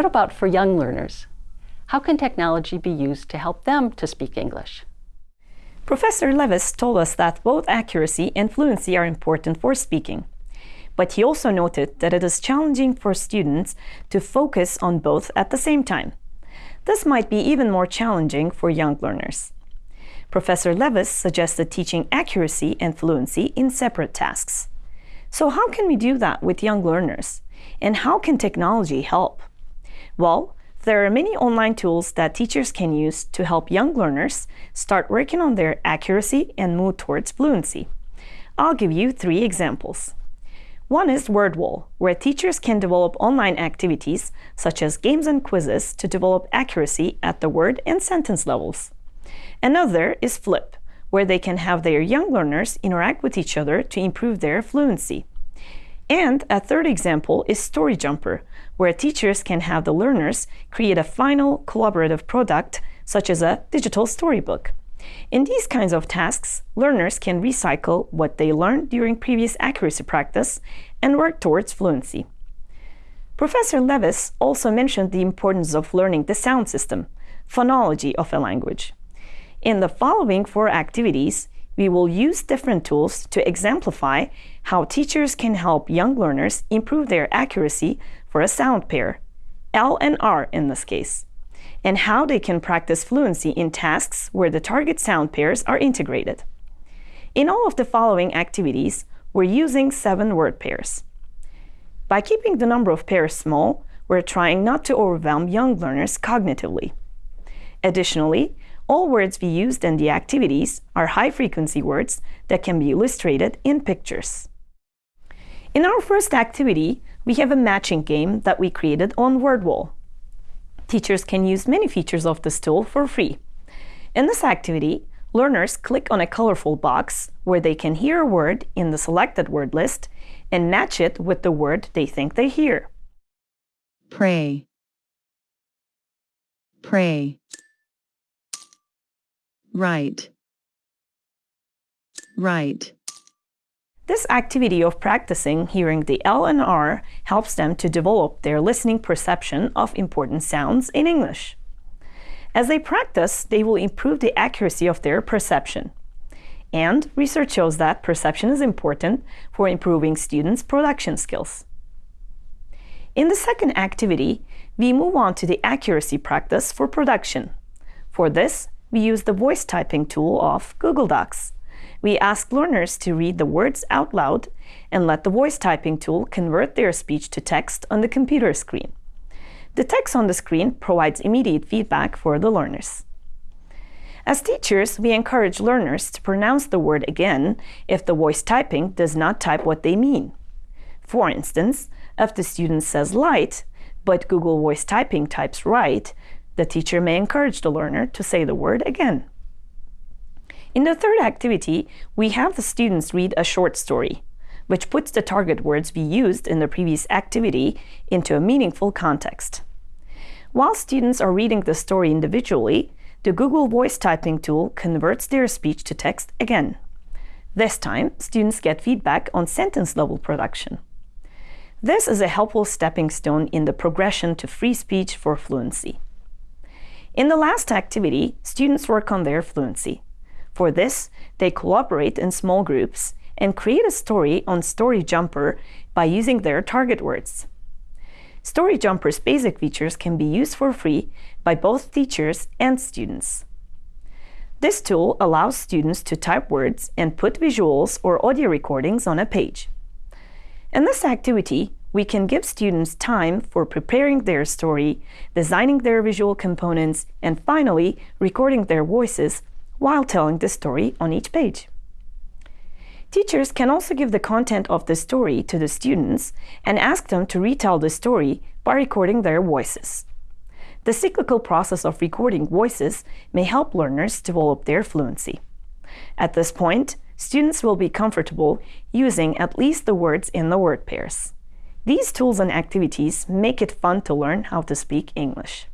What about for young learners? How can technology be used to help them to speak English? Professor Levis told us that both accuracy and fluency are important for speaking. But he also noted that it is challenging for students to focus on both at the same time. This might be even more challenging for young learners. Professor Levis suggested teaching accuracy and fluency in separate tasks. So how can we do that with young learners? And how can technology help? Well, there are many online tools that teachers can use to help young learners start working on their accuracy and move towards fluency. I'll give you three examples. One is WordWall, where teachers can develop online activities such as games and quizzes to develop accuracy at the word and sentence levels. Another is Flip, where they can have their young learners interact with each other to improve their fluency. And a third example is StoryJumper, where teachers can have the learners create a final collaborative product, such as a digital storybook. In these kinds of tasks, learners can recycle what they learned during previous accuracy practice and work towards fluency. Professor Levis also mentioned the importance of learning the sound system, phonology of a language. In the following four activities, we will use different tools to exemplify how teachers can help young learners improve their accuracy for a sound pair, L and R in this case, and how they can practice fluency in tasks where the target sound pairs are integrated. In all of the following activities, we're using seven word pairs. By keeping the number of pairs small, we're trying not to overwhelm young learners cognitively. Additionally, all words we used in the activities are high-frequency words that can be illustrated in pictures. In our first activity, we have a matching game that we created on WordWall. Teachers can use many features of this tool for free. In this activity, learners click on a colorful box where they can hear a word in the selected word list and match it with the word they think they hear. Pray. Pray. Right. Right. This activity of practicing hearing the L and R helps them to develop their listening perception of important sounds in English. As they practice, they will improve the accuracy of their perception. And research shows that perception is important for improving students' production skills. In the second activity, we move on to the accuracy practice for production. For this, we use the voice typing tool of Google Docs. We ask learners to read the words out loud and let the voice typing tool convert their speech to text on the computer screen. The text on the screen provides immediate feedback for the learners. As teachers, we encourage learners to pronounce the word again if the voice typing does not type what they mean. For instance, if the student says light, but Google Voice Typing types right, the teacher may encourage the learner to say the word again. In the third activity, we have the students read a short story, which puts the target words we used in the previous activity into a meaningful context. While students are reading the story individually, the Google Voice Typing tool converts their speech to text again. This time, students get feedback on sentence-level production. This is a helpful stepping stone in the progression to free speech for fluency. In the last activity, students work on their fluency. For this, they collaborate in small groups and create a story on StoryJumper by using their target words. StoryJumper's basic features can be used for free by both teachers and students. This tool allows students to type words and put visuals or audio recordings on a page. In this activity, we can give students time for preparing their story, designing their visual components, and finally, recording their voices while telling the story on each page. Teachers can also give the content of the story to the students and ask them to retell the story by recording their voices. The cyclical process of recording voices may help learners develop their fluency. At this point, students will be comfortable using at least the words in the word pairs. These tools and activities make it fun to learn how to speak English.